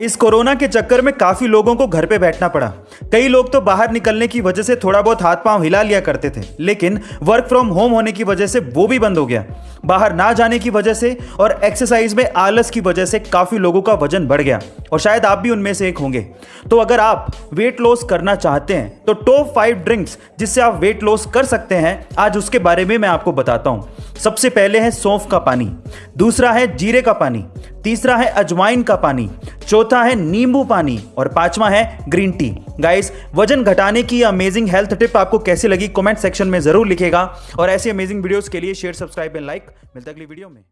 इस कोरोना के चक्कर में काफ़ी लोगों को घर पे बैठना पड़ा। कई लोग तो बाहर निकलने की वजह से थोड़ा बहुत हाथ पाँव हिला लिया करते थे, लेकिन वर्क फ्रॉम होम होने की वजह से वो भी बंद हो गया। बाहर ना जाने की वजह से और एक्सरसाइज में आलस की वजह से काफ़ी लोगों का वज़न बढ़ गया, और शायद आप भी उनमें से एक होंगे। तो अगर आप वेट लॉस करना चाहते हैं तो टॉप फाइव ड्रिंक्स जिससे आप वेट लॉस कर सकते हैं, आज उसके बारे में मैं आपको बताता हूँ। सबसे पहले है सौंफ का पानी, दूसरा है जीरे का पानी, तीसरा है अजवाइन का पानी चौथा है नींबू पानी और पांचवा है ग्रीन टी। गाइस वज़न घटाने की अमेजिंग हेल्थ टिप आपको कैसी लगी? कमेंट सेक्शन में ज़रूर लिखेगा। और ऐसी अमेजिंग वीडियोस के लिए शेयर सब्सक्राइब एंड लाइक मिलता अगली वीडियो में।